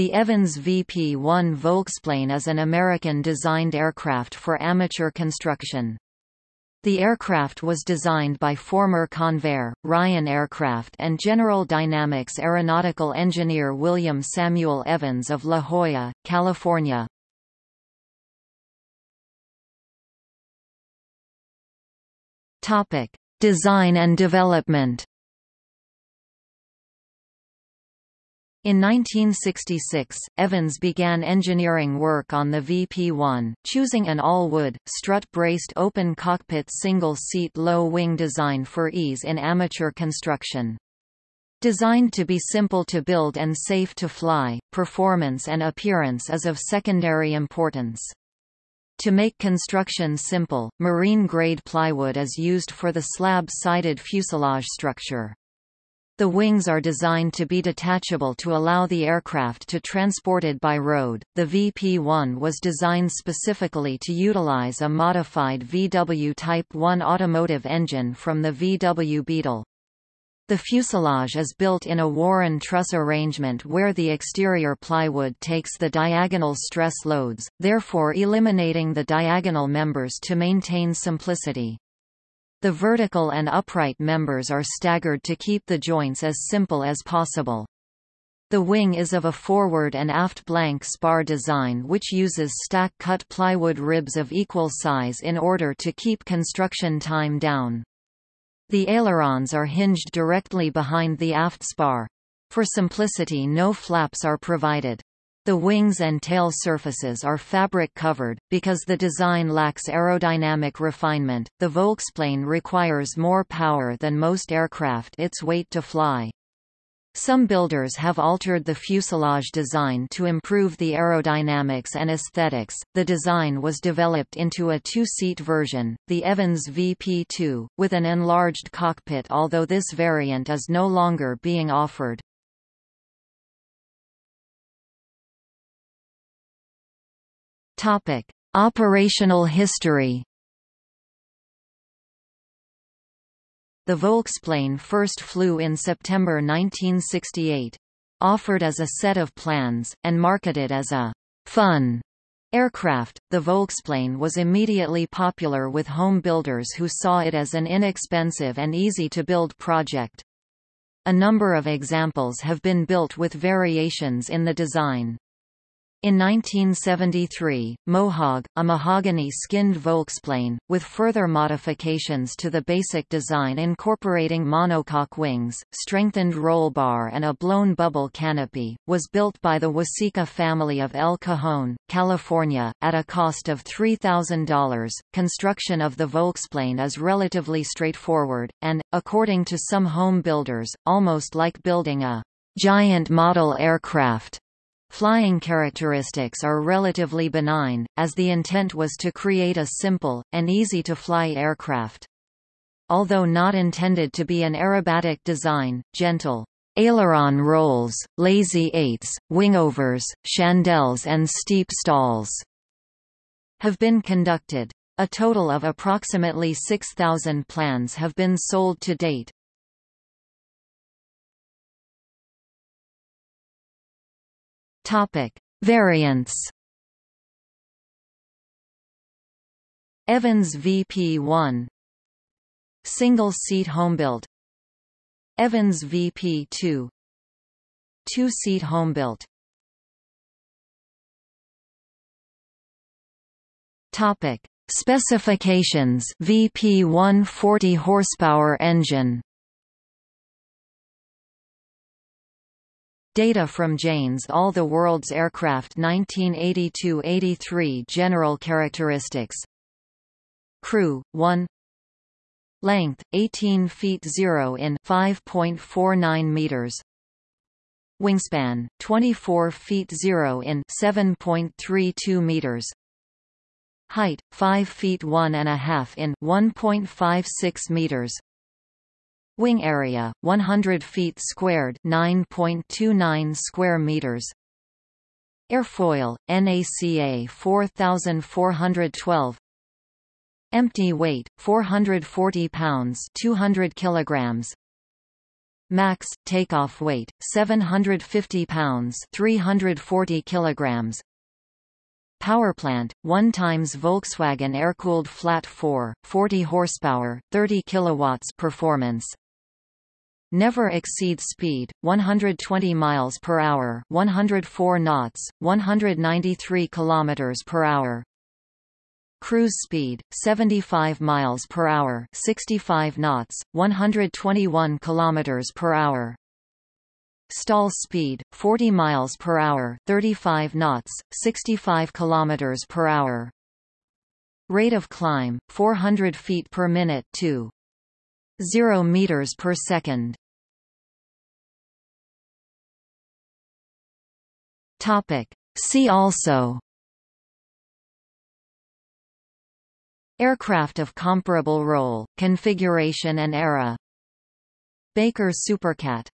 The Evans VP-1 Volksplane is an American-designed aircraft for amateur construction. The aircraft was designed by former Convair, Ryan Aircraft and General Dynamics aeronautical engineer William Samuel Evans of La Jolla, California. Design and development In 1966, Evans began engineering work on the VP-1, choosing an all-wood, strut-braced open cockpit single-seat low-wing design for ease in amateur construction. Designed to be simple to build and safe to fly, performance and appearance is of secondary importance. To make construction simple, marine-grade plywood is used for the slab-sided fuselage structure. The wings are designed to be detachable to allow the aircraft to transported by road. The VP-1 was designed specifically to utilize a modified VW Type 1 automotive engine from the VW Beetle. The fuselage is built in a Warren truss arrangement where the exterior plywood takes the diagonal stress loads, therefore eliminating the diagonal members to maintain simplicity. The vertical and upright members are staggered to keep the joints as simple as possible. The wing is of a forward and aft plank spar design which uses stack-cut plywood ribs of equal size in order to keep construction time down. The ailerons are hinged directly behind the aft spar. For simplicity no flaps are provided. The wings and tail surfaces are fabric covered, because the design lacks aerodynamic refinement. The Volksplane requires more power than most aircraft its weight to fly. Some builders have altered the fuselage design to improve the aerodynamics and aesthetics. The design was developed into a two-seat version, the Evans VP2, with an enlarged cockpit although this variant is no longer being offered. Topic: Operational history. The Volksplane first flew in September 1968. Offered as a set of plans, and marketed as a fun aircraft, the Volksplane was immediately popular with home builders who saw it as an inexpensive and easy-to-build project. A number of examples have been built with variations in the design. In 1973, Mohawk, a mahogany-skinned Volksplane, with further modifications to the basic design incorporating monocoque wings, strengthened roll bar and a blown bubble canopy, was built by the Wasica family of El Cajon, California, at a cost of $3,000. Construction of the Volksplane is relatively straightforward, and, according to some home builders, almost like building a giant model aircraft. Flying characteristics are relatively benign, as the intent was to create a simple, and easy-to-fly aircraft. Although not intended to be an aerobatic design, gentle aileron rolls, lazy eights, wingovers, chandelles and steep stalls have been conducted. A total of approximately 6,000 plans have been sold to date. Topic: Variants. Evans VP1 Single-seat homebuilt Evans VP2 Two-seat homebuilt Topic: Specifications VP 140 horsepower engine Data from Jane's All the World's Aircraft 1982-83 General characteristics. Crew, 1 Length, 18 feet 0 in 5.49 meters. Wingspan, 24 feet 0 in 7.32 meters. Height, 5 feet 1 and a half in 1.56 meters Wing area 100 feet squared, 9.29 square meters. Airfoil NACA 4412. Empty weight 440 pounds, 200 kilograms. Max takeoff weight 750 pounds, 340 kilograms. Powerplant 1 times Volkswagen air-cooled flat 4, 40 horsepower, 30 kilowatts performance. Never exceed speed 120 miles per hour, 104 knots, 193 kilometers per hour. Cruise speed 75 miles per hour, 65 knots, 121 kilometers per hour. Stall speed 40 miles per hour, 35 knots, 65 kilometers per hour. Rate of climb 400 feet per minute to 0 meters per second. Topic See also Aircraft of comparable role, configuration and era Baker Supercat